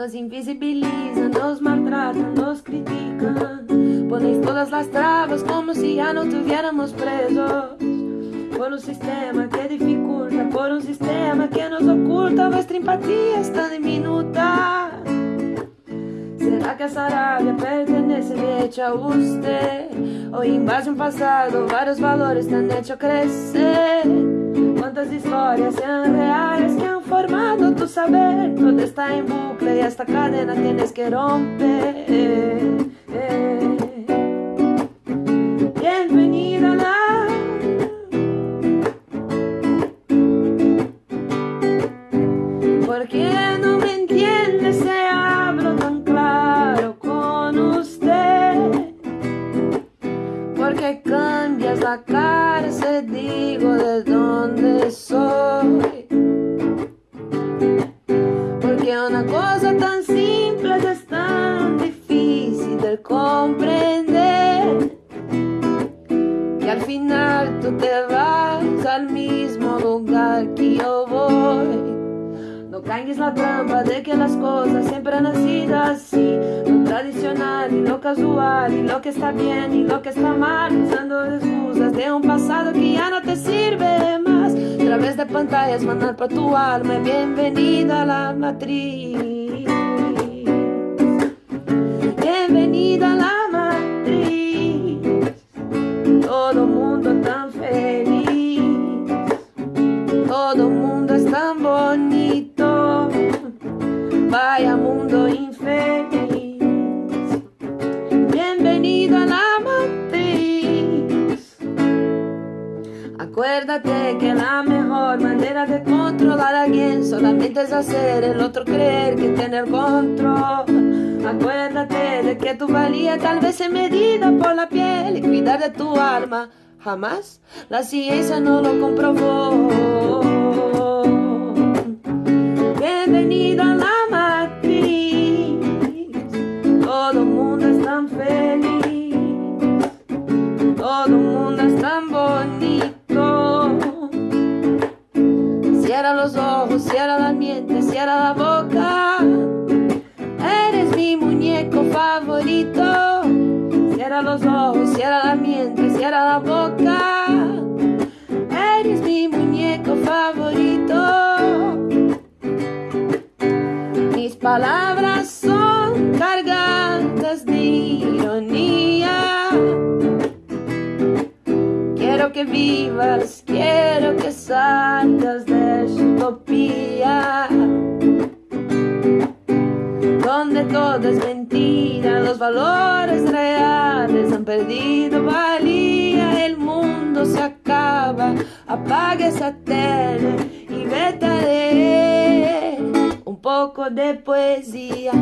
Nos invisibilizan, nos maltratan, nos critican. Ponéis todas las trabas como si ya no tuviéramos presos. Por un sistema que dificulta, por un sistema que nos oculta. Vuestra empatía es tan diminuta. ¿Será que esa rabia pertenece de hecho a usted? O en base a un pasado, varios valores te hecho crecer. Cuántas historias sean reales que han formado tu saber. Todo está en bucle y esta cadena tienes que romper. Bienvenida a la ¿Por qué no Porque cambias la cara digo de dónde soy. Porque una cosa tan simple es tan difícil de comprender. Que al final tú te vas al mismo lugar que yo voy. No caigas la trampa de que las cosas siempre han sido así. Lo tradicional y lo casual y lo que está bien y lo que está mal. Usando excusas de un pasado que ya no te sirve más. A través de pantallas mandar para tu alma bienvenida a la matriz Vaya mundo infeliz. Bienvenido a la matriz. Acuérdate que la mejor manera de controlar a alguien solamente es hacer el otro creer que tiene el control. Acuérdate de que tu valía tal vez se medida por la piel y cuidar de tu alma. Jamás la ciencia no lo comprobó. Bienvenido a la tan bonito. Cierra los ojos, cierra la mente, cierra la boca. Eres mi muñeco favorito. Cierra los ojos, cierra la mente, cierra la boca. Eres mi muñeco favorito. Mis palabras Que vivas, quiero que salgas de esta utopía. Donde todo es mentira, los valores reales han perdido valía, el mundo se acaba, apaga esa tele y vete a leer un poco de poesía.